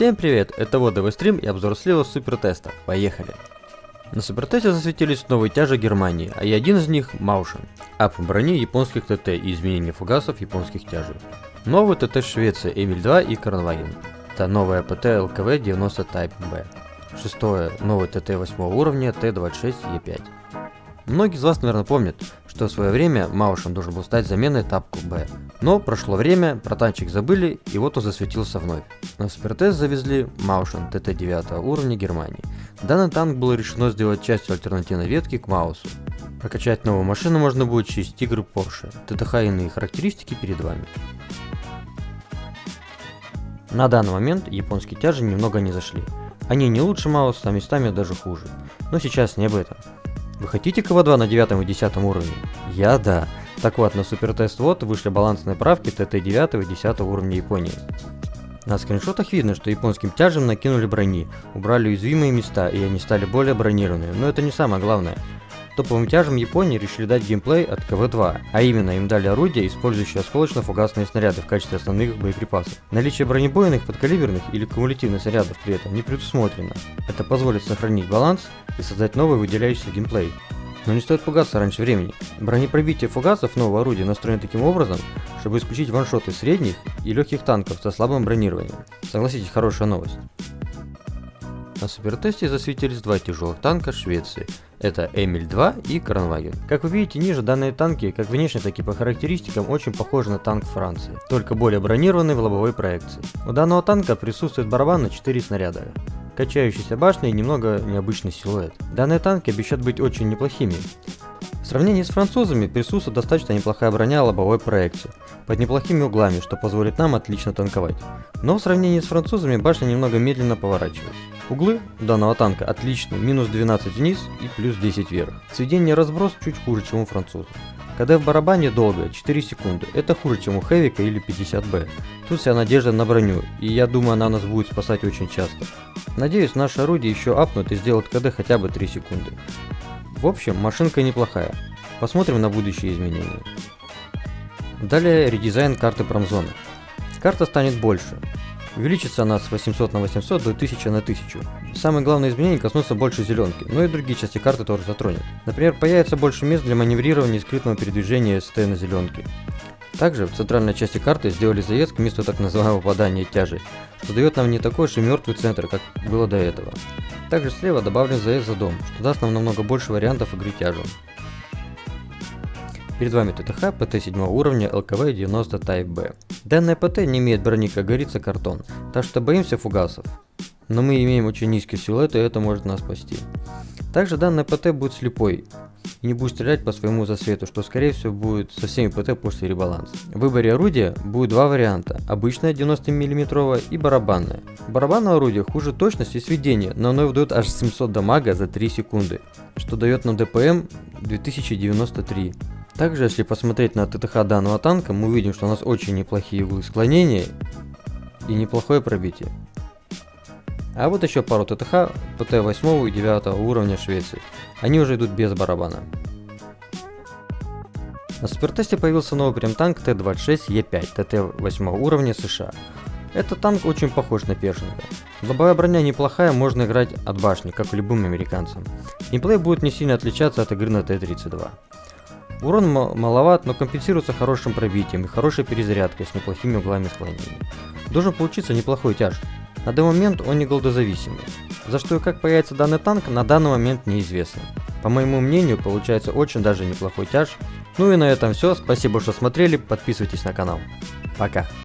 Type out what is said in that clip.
Всем привет, это Водовый стрим и обзор слива супертеста. Поехали! На супертесте засветились новые тяжи Германии, а и один из них Маушен. Ап брони японских ТТ и изменение фугасов японских тяжей. Новый ТТ Швеция Эмиль 2 и Кронваген. Это новая ПТ LKV 90 Type B. Шестое, новый ТТ 8 уровня T26E5. Многие из вас, наверное, помнят, что в свое время Маушен должен был стать заменой тапку Б. Но прошло время, про танчик забыли, и вот он засветился вновь. На супертест завезли Маушен ТТ 9 уровня Германии. Данный танк было решено сделать частью альтернативной ветки к Маусу. Прокачать новую машину можно будет через Тигр Porsche. ТТХ иные характеристики перед вами. На данный момент японские тяжи немного не зашли. Они не лучше Мауса, а местами даже хуже. Но сейчас не об этом. Вы хотите КВ-2 на 9 и 10 уровне? Я да. Так вот, на супертест вот вышли балансные правки ТТ 9 и 10 уровня Японии. На скриншотах видно, что японским тяжам накинули брони, убрали уязвимые места и они стали более бронированными, но это не самое главное. Топовым тяжам Японии решили дать геймплей от КВ-2, а именно им дали орудия, использующие осколочно-фугасные снаряды в качестве основных боеприпасов. Наличие бронебойных, подкалиберных или кумулятивных снарядов при этом не предусмотрено. Это позволит сохранить баланс и создать новый выделяющийся геймплей. Но не стоит пугаться раньше времени. Бронепробитие фугасов нового орудия настроено таким образом, чтобы исключить ваншоты средних и легких танков со слабым бронированием. Согласитесь, хорошая новость. На супертесте засветились два тяжелых танка Швеции. Это Эмиль 2 и Кронваген. Как вы видите ниже, данные танки, как внешне, так и по характеристикам, очень похожи на танк Франции, только более бронированный в лобовой проекции. У данного танка присутствует барабан на 4 снаряда качающаяся башня и немного необычный силуэт. Данные танки обещают быть очень неплохими. В сравнении с французами присутствует достаточно неплохая броня лобовой проекции, под неплохими углами, что позволит нам отлично танковать. Но в сравнении с французами башня немного медленно поворачивается. Углы данного танка отличны, минус 12 вниз и плюс 10 вверх. Сведение разброс чуть хуже, чем у французов. КД в барабане долго, 4 секунды, это хуже, чем у Хэвика или 50Б. Тут вся надежда на броню, и я думаю она нас будет спасать очень часто. Надеюсь, наше орудие еще апнут и сделают КД хотя бы 3 секунды. В общем, машинка неплохая. Посмотрим на будущие изменения. Далее редизайн карты промзоны. Карта станет больше. Увеличится она с 800 на 800 до 1000 на 1000. Самое главное изменение коснутся больше зеленки, но и другие части карты тоже затронет. Например, появится больше мест для маневрирования и скрытного передвижения СТ на зеленке. Также в центральной части карты сделали заезд к месту так называемого попадания тяжей, что дает нам не такой же мертвый центр, как было до этого. Также слева добавлен заезд за дом, что даст нам намного больше вариантов игры тяжем. Перед вами ТТХ ПТ 7 уровня ЛКВ 90 Type B. Данная ПТ не имеет брони, как говорится, картон, так что боимся фугасов. Но мы имеем очень низкий силуэт и это может нас спасти. Также данная ПТ будет слепой и не будет стрелять по своему засвету, что скорее всего будет со всеми ПТ после ребаланса. В выборе орудия будет два варианта, обычное 90 мм и барабанное. Барабанное орудие хуже точность и сведение, но оно выдает аж 700 дамага за 3 секунды, что дает нам ДПМ 2093. Также, если посмотреть на ТТХ данного танка, мы увидим, что у нас очень неплохие углы склонения и неплохое пробитие. А вот еще пару ТТХ ПТ 8 и 9 уровня Швеции. Они уже идут без барабана. На супертесте появился новый прем-танк Т-26Е5 ТТ 8 уровня США. Этот танк очень похож на Першинга. Лобовая броня неплохая, можно играть от башни, как любым американцам. Геймплей будет не сильно отличаться от игры на Т-32. Урон маловат, но компенсируется хорошим пробитием и хорошей перезарядкой с неплохими углами склонения. Должен получиться неплохой тяж. На данный момент он не голдозависимый. За что и как появится данный танк, на данный момент неизвестно. По моему мнению, получается очень даже неплохой тяж. Ну и на этом все, спасибо, что смотрели, подписывайтесь на канал. Пока.